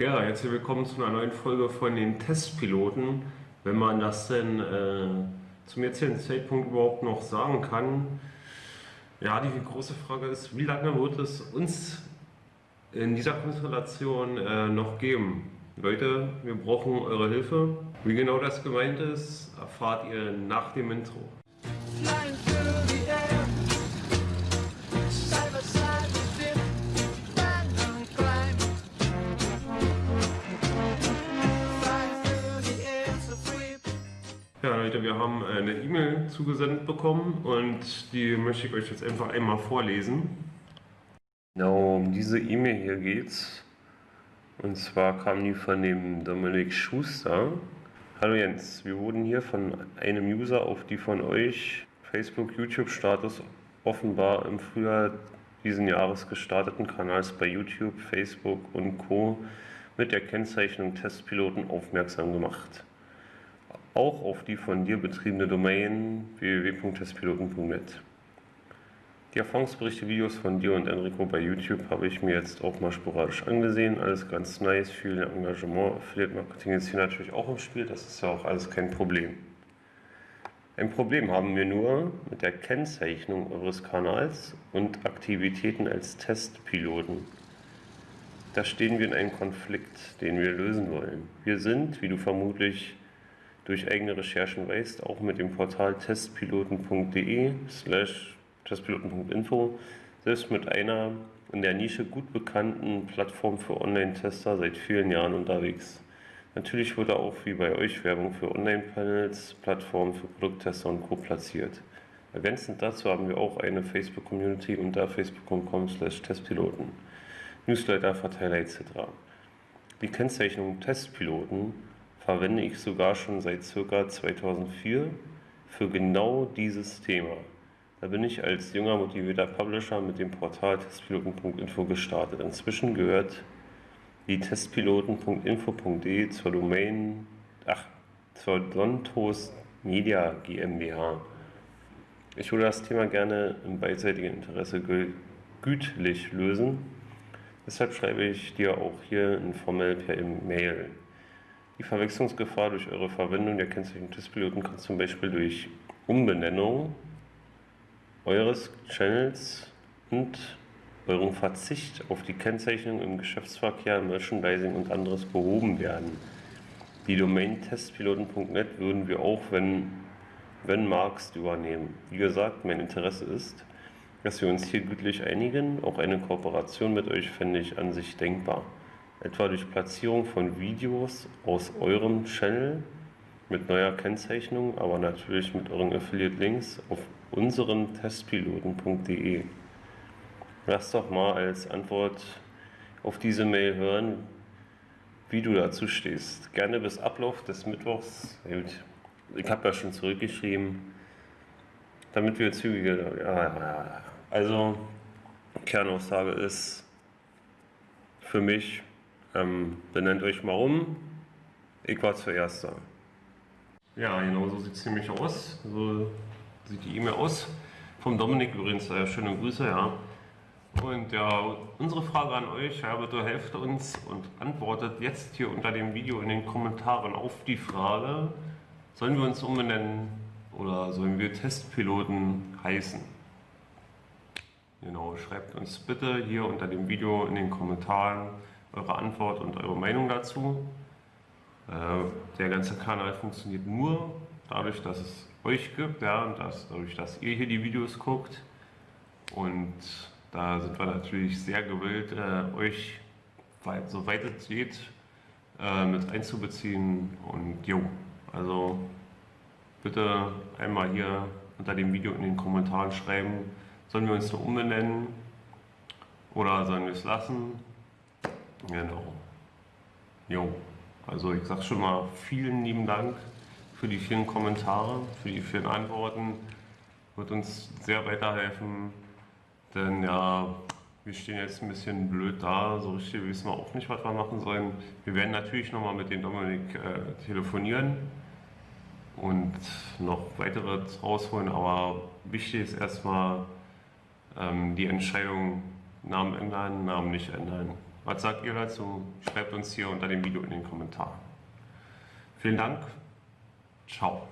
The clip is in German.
Ja, herzlich willkommen zu einer neuen Folge von den Testpiloten. Wenn man das denn äh, zum jetzigen Zeitpunkt überhaupt noch sagen kann. Ja, die große Frage ist, wie lange wird es uns in dieser Konstellation äh, noch geben? Leute, wir brauchen eure Hilfe. Wie genau das gemeint ist, erfahrt ihr nach dem Intro. Ja Leute, wir haben eine E-Mail zugesendet bekommen und die möchte ich euch jetzt einfach einmal vorlesen. Genau, um diese E-Mail hier geht's. Und zwar kam die von dem Dominik Schuster. Hallo Jens, wir wurden hier von einem User auf die von euch Facebook-YouTube-Status offenbar im Frühjahr diesen Jahres gestarteten Kanals bei YouTube, Facebook und Co. mit der Kennzeichnung Testpiloten aufmerksam gemacht auch auf die von dir betriebene Domain www.testpiloten.net. Die Erfahrungsberichte, Videos von dir und Enrico bei YouTube habe ich mir jetzt auch mal sporadisch angesehen. Alles ganz nice, viel Engagement. Affiliate Marketing ist hier natürlich auch im Spiel, das ist ja auch alles kein Problem. Ein Problem haben wir nur mit der Kennzeichnung eures Kanals und Aktivitäten als Testpiloten. Da stehen wir in einem Konflikt, den wir lösen wollen. Wir sind, wie du vermutlich durch eigene Recherchen weißt, auch mit dem Portal testpiloten.de slash testpiloten.info selbst mit einer in der Nische gut bekannten Plattform für Online-Tester seit vielen Jahren unterwegs. Natürlich wurde auch wie bei euch Werbung für Online-Panels, Plattformen für Produkttester und Co. platziert. Ergänzend dazu haben wir auch eine Facebook-Community unter facebook.com slash testpiloten, Newsletter, Verteiler etc. Die Kennzeichnung Testpiloten verwende ich sogar schon seit ca. 2004 für genau dieses Thema. Da bin ich als junger motivierter Publisher mit dem Portal testpiloten.info gestartet. Inzwischen gehört die testpiloten.info.de zur Domain, ach, zur Dontos Media GmbH. Ich würde das Thema gerne im beidseitigen Interesse gütlich lösen. Deshalb schreibe ich dir auch hier informell per E-Mail. Die Verwechslungsgefahr durch eure Verwendung der Kennzeichnung Testpiloten kann zum Beispiel durch Umbenennung eures Channels und eurem Verzicht auf die Kennzeichnung im Geschäftsverkehr, Merchandising und anderes behoben werden. Die Domain testpiloten.net würden wir auch, wenn, wenn magst, übernehmen. Wie gesagt, mein Interesse ist, dass wir uns hier gütlich einigen. Auch eine Kooperation mit euch fände ich an sich denkbar etwa durch Platzierung von Videos aus eurem Channel mit neuer Kennzeichnung, aber natürlich mit euren Affiliate-Links auf unserem testpiloten.de. Lass doch mal als Antwort auf diese Mail hören, wie du dazu stehst. Gerne bis Ablauf des Mittwochs. Ich habe ja schon zurückgeschrieben, damit wir zügiger. Also, Kernaussage ist für mich ähm, benennt euch mal um. Ich war zuerst da. Ja, genau so sieht es nämlich aus. So sieht die E-Mail aus. Vom Dominik übrigens, äh, schöne Grüße, ja. Und ja, unsere Frage an euch, ja, bitte helft uns und antwortet jetzt hier unter dem Video in den Kommentaren auf die Frage, sollen wir uns umbenennen oder sollen wir Testpiloten heißen? Genau, schreibt uns bitte hier unter dem Video in den Kommentaren, eure Antwort und eure Meinung dazu. Äh, der ganze Kanal funktioniert nur dadurch, dass es euch gibt, ja, und dass, dadurch, dass ihr hier die Videos guckt. Und da sind wir natürlich sehr gewillt, äh, euch, weit, soweit es geht, äh, mit einzubeziehen. Und jo, also bitte einmal hier unter dem Video in den Kommentaren schreiben, sollen wir uns nur umbenennen oder sollen wir es lassen? Genau. Jo, also ich sag schon mal vielen lieben Dank für die vielen Kommentare, für die vielen Antworten. Wird uns sehr weiterhelfen, denn ja, wir stehen jetzt ein bisschen blöd da, so richtig wissen wir auch nicht, was wir machen sollen. Wir werden natürlich nochmal mit dem Dominik äh, telefonieren und noch weitere rausholen, aber wichtig ist erstmal ähm, die Entscheidung, Namen ändern, Namen nicht ändern. Was sagt ihr dazu? Schreibt uns hier unter dem Video in den Kommentaren. Vielen Dank. Ciao.